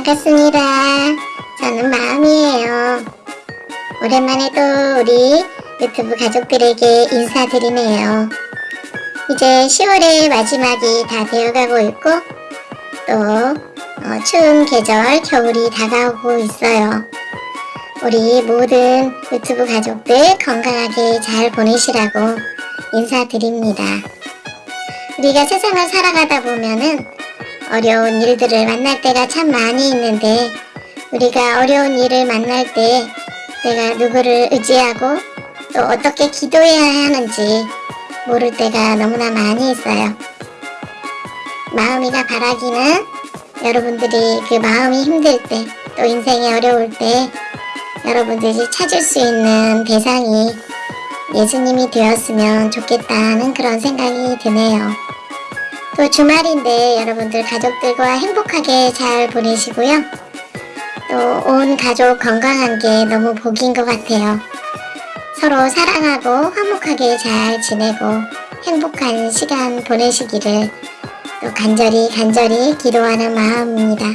반갑습니다. 저는 마음이에요. 오랜만에 또 우리 유튜브 가족들에게 인사드리네요. 이제 10월의 마지막이 다 되어가고 있고 또 어, 추운 계절 겨울이 다가오고 있어요. 우리 모든 유튜브 가족들 건강하게 잘 보내시라고 인사드립니다. 우리가 세상을 살아가다 보면은 어려운 일들을 만날 때가 참 많이 있는데 우리가 어려운 일을 만날 때 내가 누구를 의지하고 또 어떻게 기도해야 하는지 모를 때가 너무나 많이 있어요. 마음이가 바라기는 여러분들이 그 마음이 힘들 때 또 인생이 어려울 때 여러분들이 찾을 수 있는 대상이 예수님이 되었으면 좋겠다는 그런 생각이 드네요. 또 주말인데 여러분들 가족들과 행복하게 잘 보내시고요. 또 온 가족 건강한 게 너무 복인 것 같아요. 서로 사랑하고 화목하게 잘 지내고 행복한 시간 보내시기를 또 간절히 간절히 기도하는 마음입니다.